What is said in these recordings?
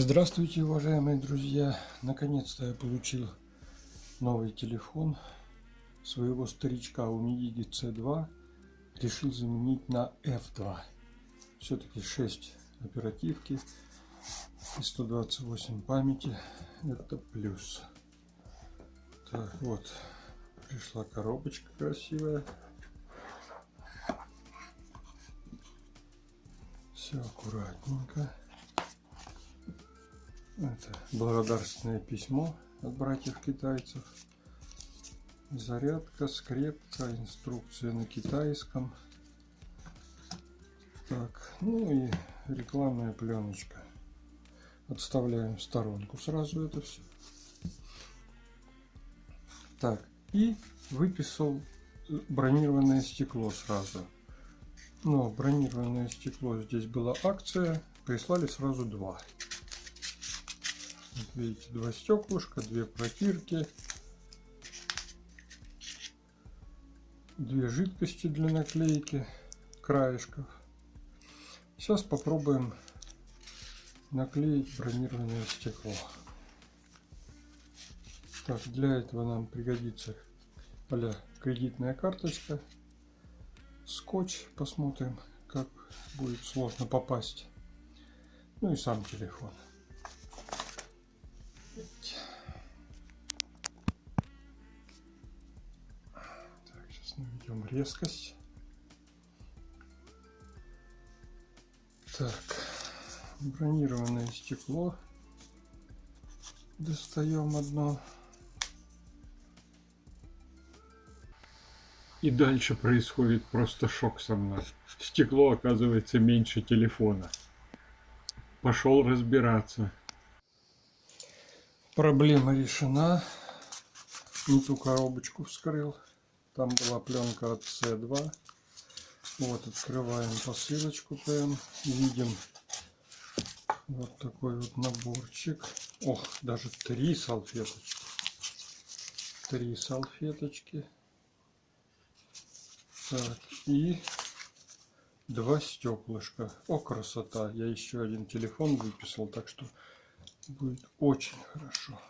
Здравствуйте, уважаемые друзья! Наконец-то я получил новый телефон своего старичка Умидиги C2. Решил заменить на F2. Все-таки 6 оперативки и 128 памяти. Это плюс. Так, вот. Пришла коробочка красивая. Все аккуратненько. Это благодарственное письмо от братьев китайцев. Зарядка, скрепка, инструкция на китайском. Так, ну и рекламная пленочка. Отставляем в сторонку сразу это все. Так, и выписал бронированное стекло сразу. Но бронированное стекло здесь была акция, прислали сразу два. Вот видите, два стеклышка, две протирки, две жидкости для наклейки краешков. Сейчас попробуем наклеить бронированное стекло. Так, для этого нам пригодится а кредитная карточка, скотч, посмотрим, как будет сложно попасть, ну и сам телефон. Наведем резкость. Так, бронированное стекло. Достаем одно. И дальше происходит просто шок со мной. Стекло оказывается меньше телефона. Пошел разбираться. Проблема решена. Не ту коробочку вскрыл. Там была пленка от C2. Вот, открываем посылочку прям. Видим вот такой вот наборчик. Ох, даже три салфеточки. Три салфеточки. Так, и два стеклышка. О, красота. Я еще один телефон выписал, так что будет очень хорошо.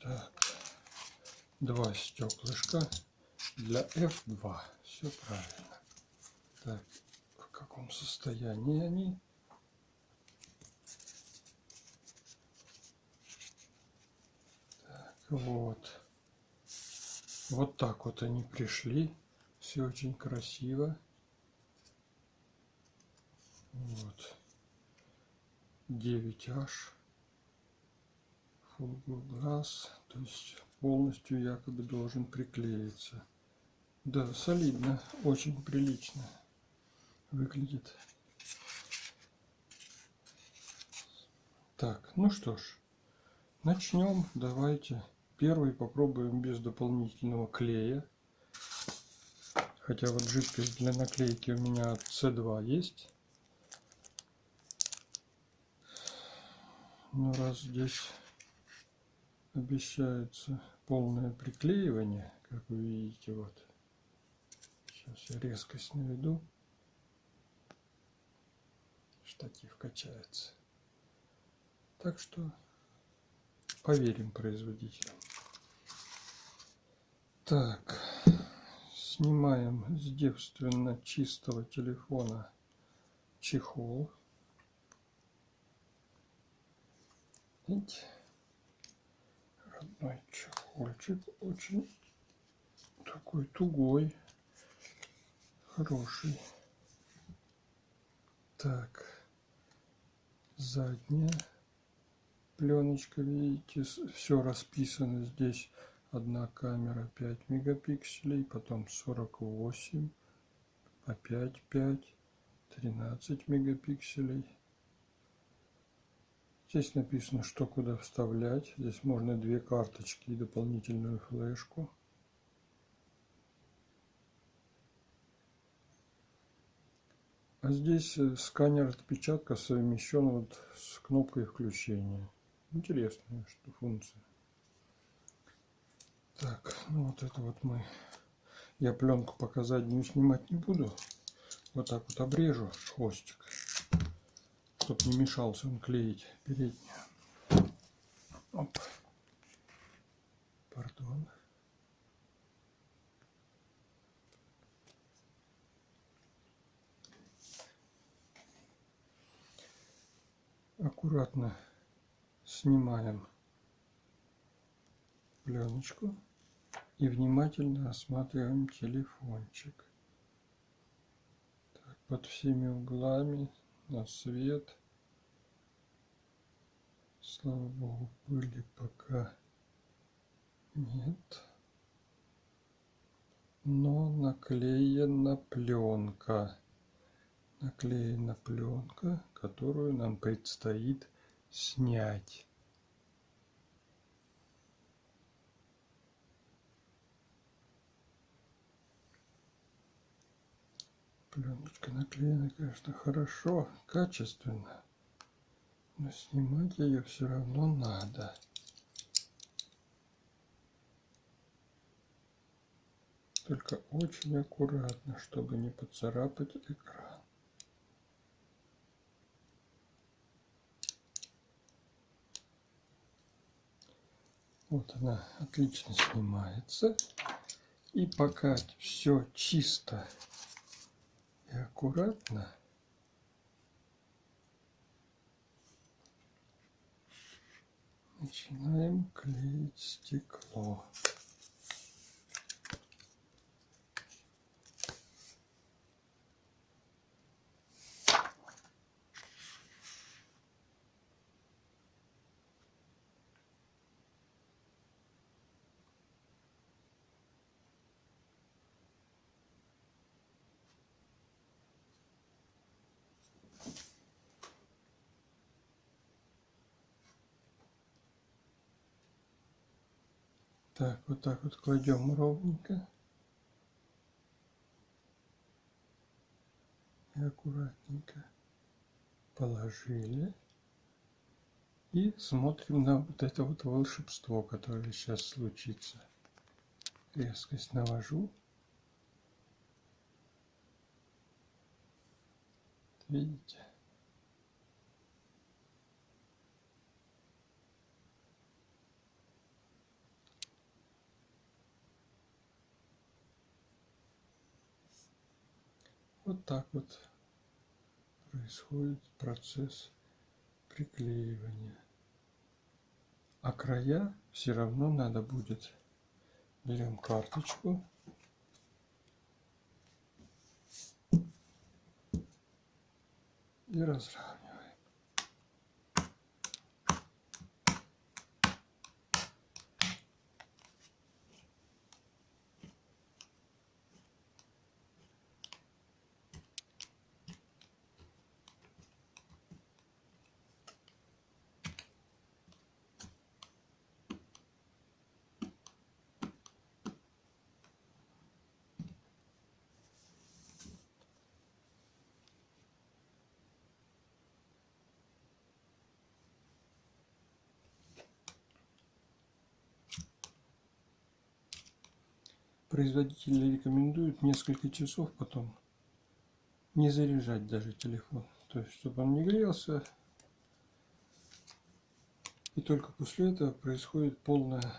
Так два стеклышка для F2. Все правильно. Так, в каком состоянии они? Так, вот. Вот так вот они пришли. Все очень красиво. Вот. 9H. Full glass. То есть полностью якобы должен приклеиться. Да, солидно, очень прилично выглядит. Так, ну что ж, начнем. Давайте первый попробуем без дополнительного клея. Хотя вот жидкость для наклейки у меня от C2 есть. Но раз здесь обещается полное приклеивание, как вы видите, вот. Сейчас я резкость наведу. Штатив качается. Так что поверим производителям. Так, снимаем с девственно чистого телефона чехол. Видите? Родной чехольчик. Очень такой тугой, хороший. Так, задняя пленочка, видите, все расписано здесь. Одна камера 5 мегапикселей, потом 48, опять 5, 13 мегапикселей. Здесь написано, что куда вставлять. Здесь можно две карточки и дополнительную флешку. А здесь э, сканер отпечатка совмещен вот с кнопкой включения. Интересная что функция. Так, ну вот это вот мы. Я пленку пока заднюю снимать не буду. Вот так вот обрежу хвостик. Чтобы не мешался он клеить переднюю. Оп. Пардон. Аккуратно снимаем пленочку и внимательно осматриваем телефончик. Так, под всеми углами на свет. Слава богу, пыли пока нет. Но наклеена пленка. Наклеена пленка, которую нам предстоит снять. Пленочка наклеена, конечно, хорошо, качественно. Но снимать ее все равно надо. Только очень аккуратно, чтобы не поцарапать экран. Вот она отлично снимается. И пока все чисто аккуратно начинаем клеить стекло. Так, вот так вот кладем ровненько. И аккуратненько положили. И смотрим на вот это вот волшебство, которое сейчас случится. Резкость навожу. Видите? Вот так вот происходит процесс приклеивания. А края все равно надо будет. Берем карточку. И разравниваем. Производители рекомендуют несколько часов потом не заряжать даже телефон. То есть, чтобы он не грелся. И только после этого происходит полная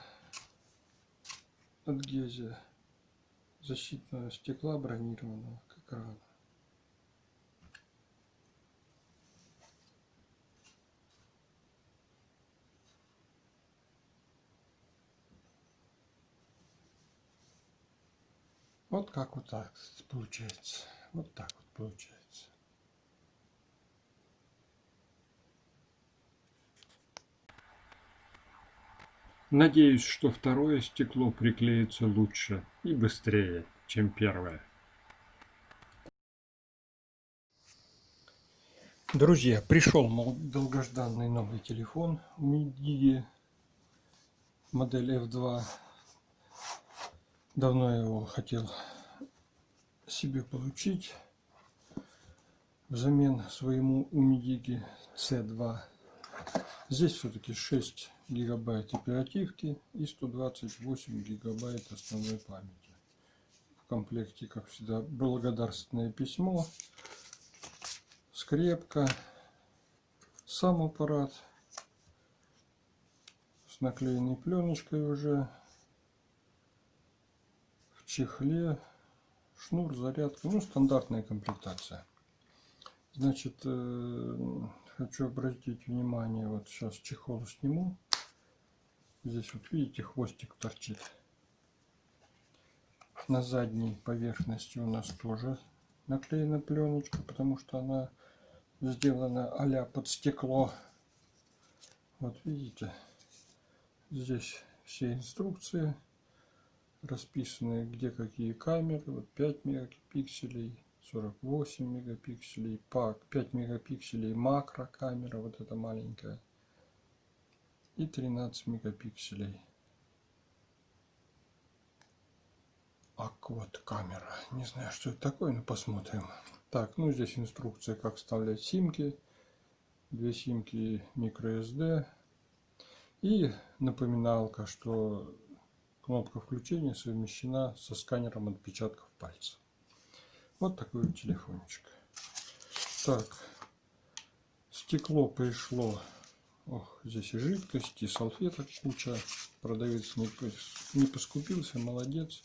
адгезия защитного стекла бронированного к экрану. Вот как вот так получается. Вот так вот получается. Надеюсь, что второе стекло приклеится лучше и быстрее, чем первое. Друзья, пришел мол, долгожданный новый телефон MIDI модель F2 Давно я его хотел себе получить взамен своему Умидиги C2. Здесь все-таки 6 гигабайт оперативки и 128 гигабайт основной памяти. В комплекте, как всегда, благодарственное письмо, скрепка, сам аппарат с наклеенной пленочкой уже чехле шнур зарядка ну стандартная комплектация. Значит э, хочу обратить внимание вот сейчас чехол сниму. Здесь вот видите хвостик торчит. На задней поверхности у нас тоже наклеена пленочка потому что она сделана а под стекло. Вот видите здесь все инструкции расписаны где какие камеры вот 5 мегапикселей 48 мегапикселей пак 5 мегапикселей макро камера вот эта маленькая и 13 мегапикселей акват камера не знаю что это такое но посмотрим. Так ну здесь инструкция как вставлять симки. Две симки microSD и напоминалка что кнопка включения совмещена со сканером отпечатков пальцев вот такой телефончик так стекло пришло Ох, здесь и жидкости, и салфеток куча. Продавец не, не поскупился, молодец.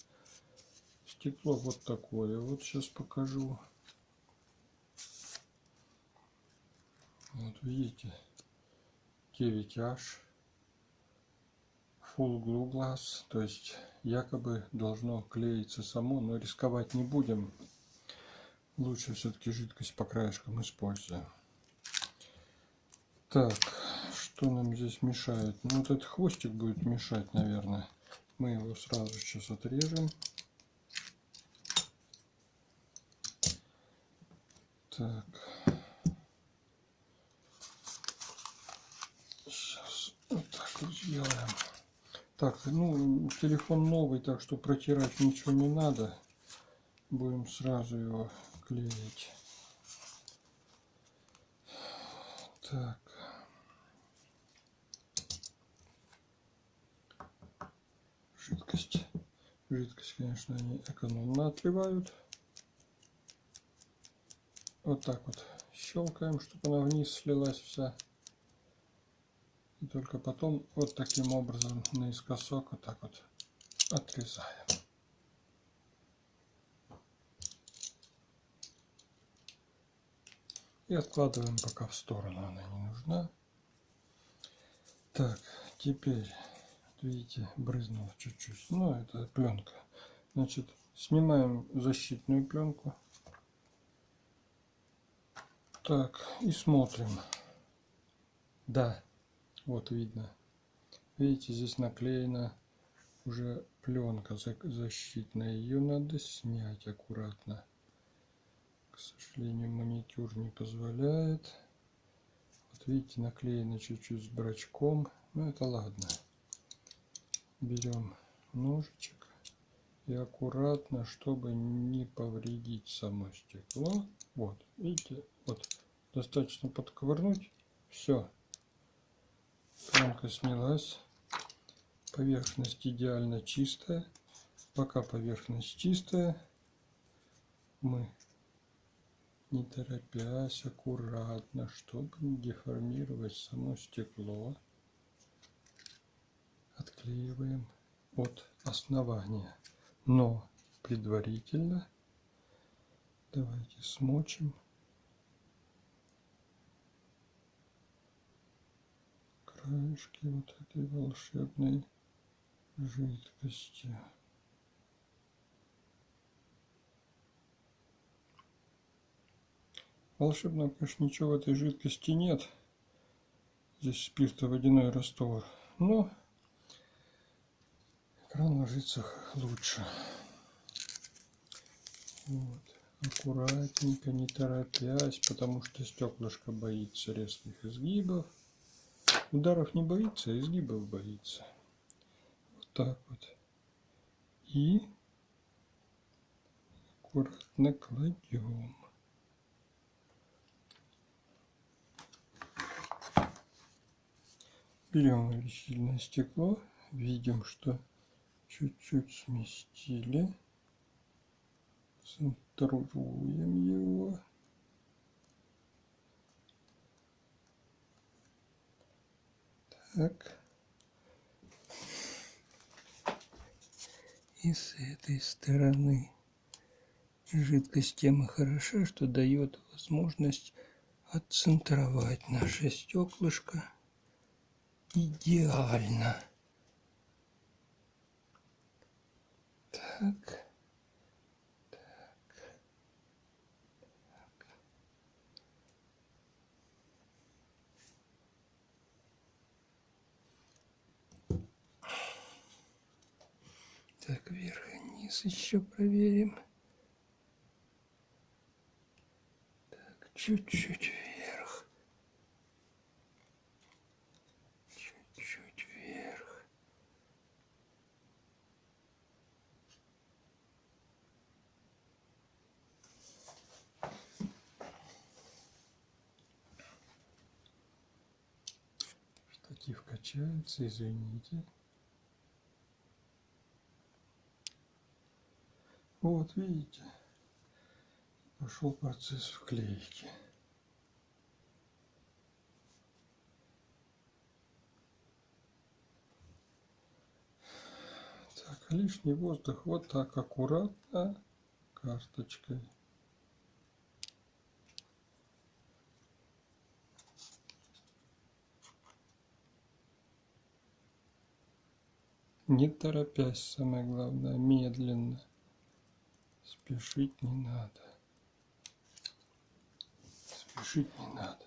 Стекло вот такое. Вот сейчас покажу. Вот видите, 9H. Full Glue Glass. То есть якобы должно клеиться само, но рисковать не будем. Лучше все-таки жидкость по краешкам используем. Так, что нам здесь мешает? Ну, вот этот хвостик будет мешать, наверное. Мы его сразу сейчас отрежем. Так. Сейчас вот так вот сделаем. Так, ну, телефон новый, так что протирать ничего не надо. Будем сразу его клеить. Так. жидкость. Жидкость, конечно, они экономно отливают. Вот так вот щелкаем, чтобы она вниз слилась вся. И только потом вот таким образом наискосок вот так вот отрезаем. И откладываем пока в сторону, она не нужна. Так, теперь видите, брызнуло чуть-чуть. Ну, это пленка. Значит, снимаем защитную пленку. Так, и смотрим. Да, вот видно. Видите, здесь наклеена уже пленка защитная. Ее надо снять аккуратно. К сожалению, маникюр не позволяет. Вот видите, наклеено чуть-чуть с брачком. Ну, это ладно берем ножичек и аккуратно, чтобы не повредить само стекло. Вот, видите, вот достаточно подковырнуть. Все, пленка снялась. Поверхность идеально чистая. Пока поверхность чистая, мы не торопясь, аккуратно, чтобы не деформировать само стекло отклеиваем от основания. Но предварительно давайте смочим краешки вот этой волшебной жидкости. Волшебного, конечно, ничего в этой жидкости нет. Здесь спиртоводяной раствор. Но экран ложится лучше. Вот. Аккуратненько, не торопясь, потому что стеклышко боится резких изгибов. Ударов не боится, а изгибов боится. Вот так вот. И аккуратно кладем. Берем увеличительное стекло, видим, что чуть-чуть сместили центруем его Так. И с этой стороны жидкость тем и хороша, что дает возможность отцентровать наше стеклышко идеально. Так. Так, вверх и низ еще проверим. Так, чуть-чуть вверх. Чуть-чуть вверх. Штатив качается, извините. Вот, видите, пошел процесс вклейки. Так, лишний воздух вот так аккуратно карточкой. Не торопясь, самое главное, медленно. Спешить не надо. Спешить не надо.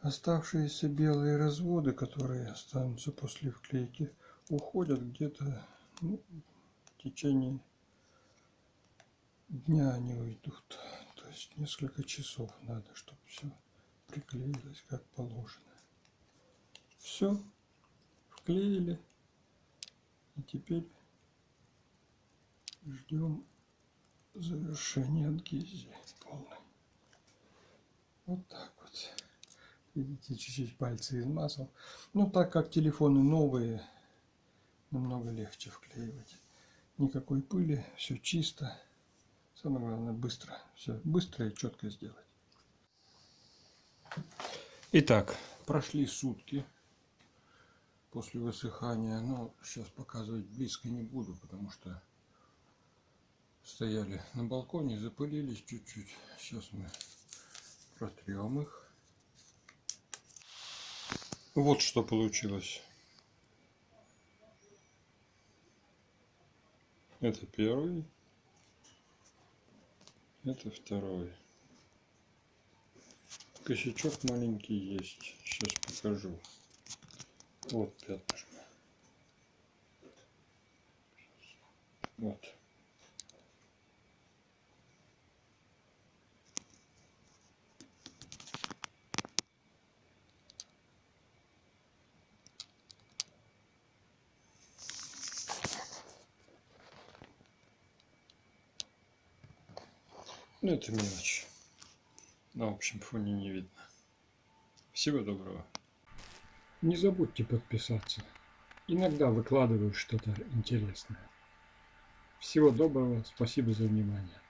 Оставшиеся белые разводы, которые останутся после вклейки, уходят где-то ну, в течение дня они уйдут. То есть несколько часов надо, чтобы все приклеилось как положено. Все, вклеили. И теперь ждем завершения адгезии полной. Вот так вот. Видите, чуть-чуть пальцы измазал. Ну, так как телефоны новые, намного легче вклеивать. Никакой пыли, все чисто. Самое главное, быстро. Все быстро и четко сделать. Итак, прошли сутки после высыхания. Но сейчас показывать близко не буду, потому что стояли на балконе, запылились чуть-чуть. Сейчас мы протрем их. Вот что получилось. Это первый. Это второй. Косячок маленький есть. Сейчас покажу. Вот пятнышко. Вот. Ну, это мелочь. На общем фоне не видно. Всего доброго. Не забудьте подписаться. Иногда выкладываю что-то интересное. Всего доброго. Спасибо за внимание.